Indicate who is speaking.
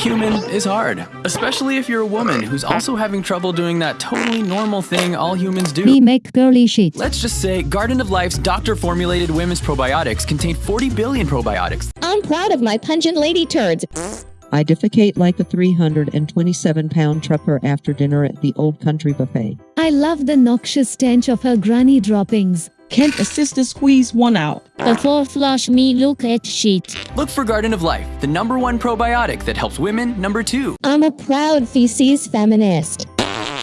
Speaker 1: human is hard, especially if you're a woman who's also having trouble doing that totally normal thing all humans do.
Speaker 2: Me make girly shit.
Speaker 1: Let's just say Garden of Life's doctor formulated women's probiotics contain 40 billion probiotics.
Speaker 3: I'm proud of my pungent lady turds.
Speaker 4: I defecate like a 327 pound trucker after dinner at the Old Country Buffet.
Speaker 2: I love the noxious stench of her granny droppings.
Speaker 5: Can a sister squeeze one out?
Speaker 6: Before flush me look at shit.
Speaker 1: Look for Garden of Life, the number one probiotic that helps women number two.
Speaker 3: I'm a proud feces feminist.